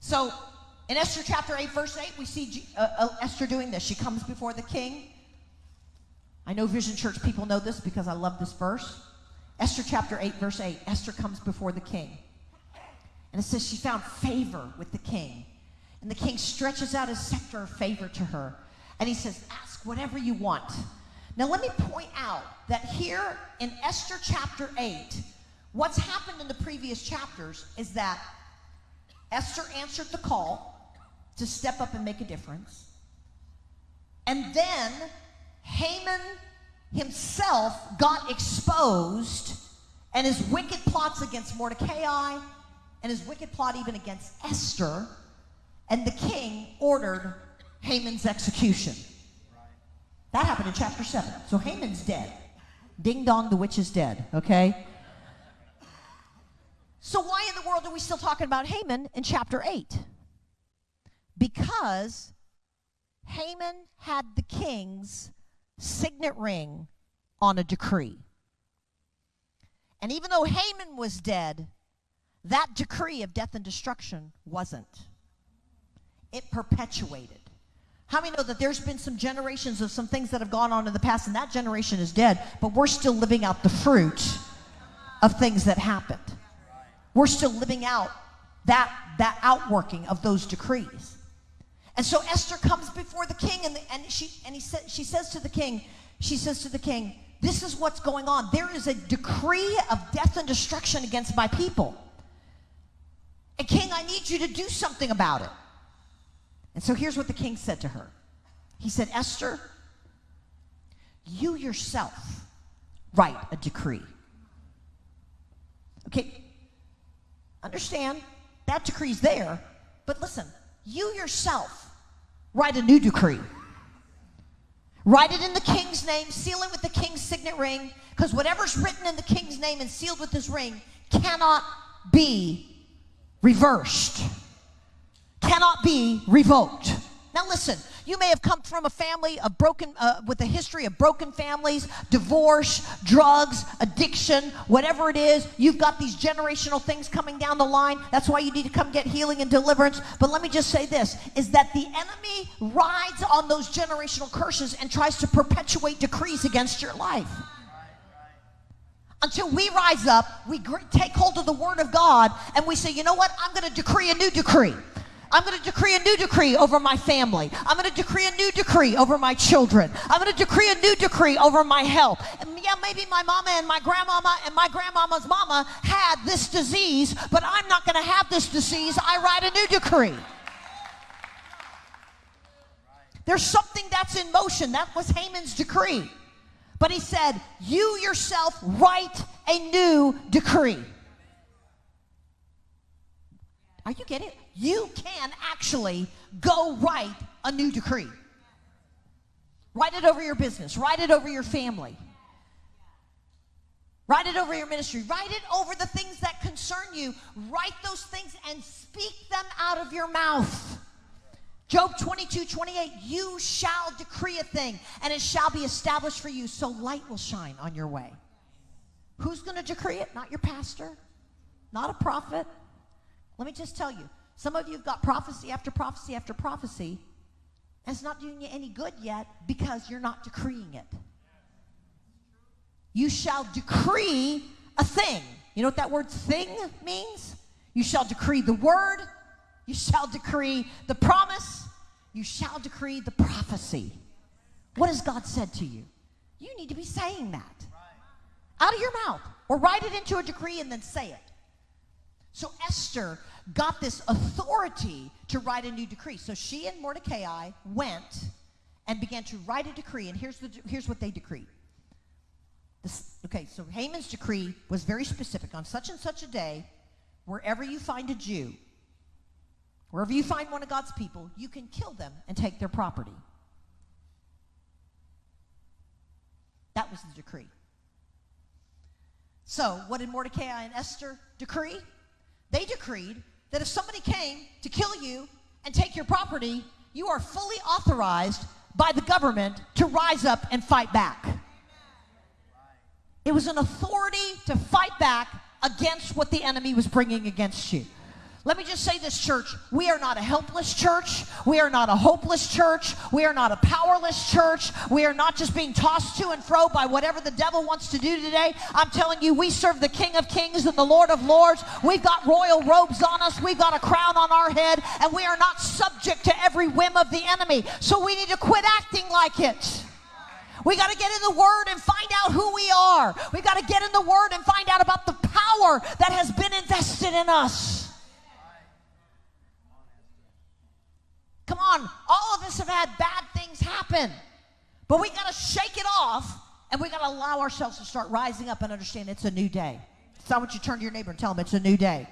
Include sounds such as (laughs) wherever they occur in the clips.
So in Esther chapter 8, verse 8, we see uh, uh, Esther doing this. She comes before the king. I know Vision Church people know this because I love this verse. Esther chapter 8, verse 8. Esther comes before the king. And it says she found favor with the king. And the king stretches out his scepter of favor to her. And he says, Ask whatever you want. Now, let me point out that here in Esther chapter 8, what's happened in the previous chapters is that Esther answered the call to step up and make a difference. And then Haman himself got exposed, and his wicked plots against Mordecai, and his wicked plot even against Esther, and the king ordered Haman's execution. That happened in chapter 7. So Haman's dead. Ding dong, the witch is dead, okay? So, why in the world are we still talking about Haman in chapter 8? Because Haman had the king's signet ring on a decree. And even though Haman was dead, that decree of death and destruction wasn't. It perpetuated. How many know that there's been some generations of some things that have gone on in the past, and that generation is dead, but we're still living out the fruit of things that happened. We're still living out that, that outworking of those decrees. And so Esther comes before the king, and, the, and, she, and he sa- she says to the king, she says to the king, this is what's going on. There is a decree of death and destruction against my people. And king, I need you to do something about it. And so here's what the king said to her. He said, Esther, you yourself write a decree. Okay, understand that decree's there, but listen, you yourself write a new decree. Write it in the king's name, seal it with the king's signet ring, because whatever's written in the king's name and sealed with his ring cannot be reversed, cannot be revoked. Now, listen, you may have come from a family of broken, uh, with a history of broken families, divorce, drugs, addiction, whatever it is. You've got these generational things coming down the line. That's why you need to come get healing and deliverance. But let me just say this is that the enemy rides on those generational curses and tries to perpetuate decrees against your life until we rise up, we take hold of the word of God, and we say, you know what? I'm going to decree a new decree. I'm going to decree a new decree over my family. I'm going to decree a new decree over my children. I'm going to decree a new decree over my health. And yeah, maybe my mama and my grandmama and my grandmama's mama had this disease, but I'm not going to have this disease. I write a new decree. There's something that's in motion. That was Haman's decree. But he said, You yourself write a new decree. Are you getting it? You can actually go write a new decree. Write it over your business, write it over your family, write it over your ministry, write it over the things that concern you. Write those things and speak them out of your mouth. Job 22, 28, you shall decree a thing and it shall be established for you, so light will shine on your way. Who's going to decree it? Not your pastor, not a prophet. Let me just tell you some of you have got prophecy after prophecy after prophecy, and it's not doing you any good yet because you're not decreeing it. You shall decree a thing. You know what that word thing means? You shall decree the word you shall decree the promise. You shall decree the prophecy. What has God said to you? You need to be saying that out of your mouth or write it into a decree and then say it. So Esther got this authority to write a new decree. So she and Mordecai went and began to write a decree. And here's, the, here's what they decreed. This, okay, so Haman's decree was very specific. On such and such a day, wherever you find a Jew, Wherever you find one of God's people, you can kill them and take their property. That was the decree. So, what did Mordecai and Esther decree? They decreed that if somebody came to kill you and take your property, you are fully authorized by the government to rise up and fight back. It was an authority to fight back against what the enemy was bringing against you. Let me just say this, church. We are not a helpless church. We are not a hopeless church. We are not a powerless church. We are not just being tossed to and fro by whatever the devil wants to do today. I'm telling you, we serve the King of Kings and the Lord of Lords. We've got royal robes on us, we've got a crown on our head, and we are not subject to every whim of the enemy. So we need to quit acting like it. We got to get in the Word and find out who we are. We got to get in the Word and find out about the power that has been invested in us. Come on, all of us have had bad things happen, but we got to shake it off and we got to allow ourselves to start rising up and understand it's a new day. So I want you to turn to your neighbor and tell them it's a new day.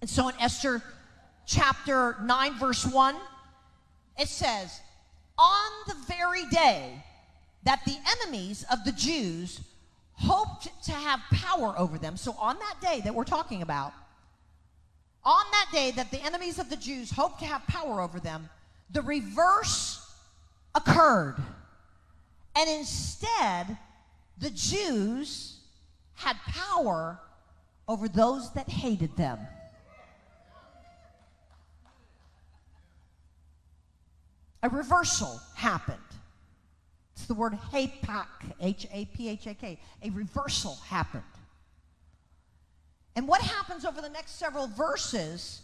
And so in Esther chapter 9, verse 1, it says, On the very day that the enemies of the Jews hoped to have power over them, so on that day that we're talking about, on that day that the enemies of the Jews hoped to have power over them, the reverse occurred. And instead, the Jews had power over those that hated them. A reversal happened. It's the word hapak, H A P H A K. A reversal happened. And what happens over the next several verses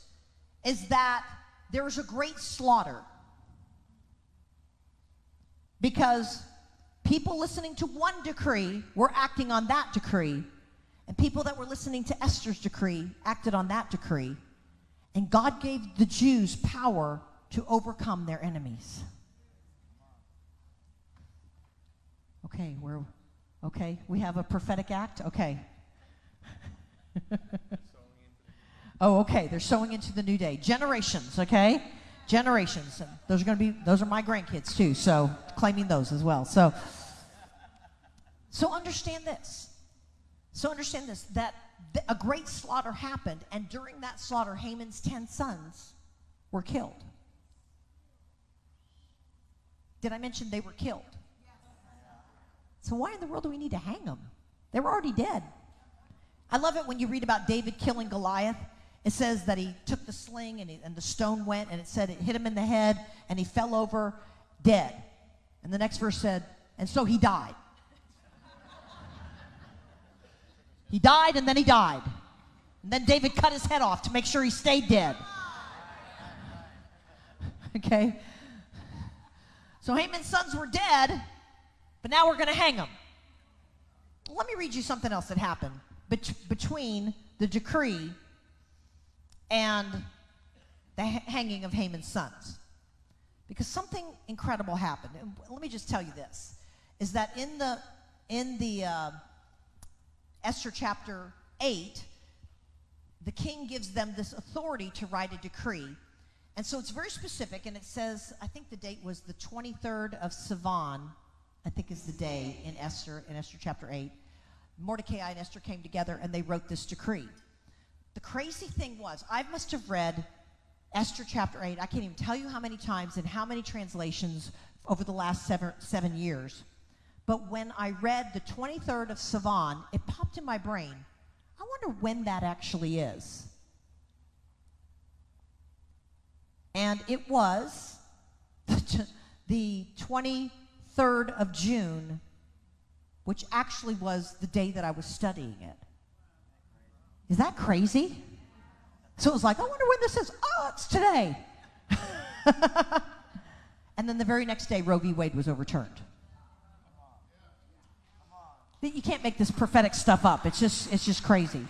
is that there is a great slaughter. Because people listening to one decree were acting on that decree, and people that were listening to Esther's decree acted on that decree. And God gave the Jews power to overcome their enemies. Okay, we're okay. We have a prophetic act. Okay. Oh, okay. They're sowing into the new day. Generations, okay? Generations. Those are going to be those are my grandkids too. So claiming those as well. So so understand this. So understand this that th- a great slaughter happened, and during that slaughter, Haman's ten sons were killed. Did I mention they were killed? So why in the world do we need to hang them? They were already dead. I love it when you read about David killing Goliath. It says that he took the sling and, he, and the stone went, and it said it hit him in the head, and he fell over dead. And the next verse said, and so he died. (laughs) he died, and then he died. And then David cut his head off to make sure he stayed dead. (laughs) okay? So Haman's sons were dead, but now we're going to hang them. Let me read you something else that happened bet- between the decree and the ha- hanging of Haman's sons. Because something incredible happened. And let me just tell you this is that in the in the uh, Esther chapter 8, the king gives them this authority to write a decree. And so it's very specific, and it says, I think the date was the 23rd of Sivan, I think is the day in Esther, in Esther chapter 8. Mordecai and Esther came together and they wrote this decree. The crazy thing was, I must have read Esther chapter 8, I can't even tell you how many times and how many translations over the last seven, seven years. But when I read the 23rd of Sivan, it popped in my brain. I wonder when that actually is. And it was (laughs) the 23rd of June, which actually was the day that I was studying it. Is that crazy? So it was like, I wonder when this is. Oh, it's today. (laughs) and then the very next day, Roe v. Wade was overturned. You can't make this prophetic stuff up. It's just, it's just crazy.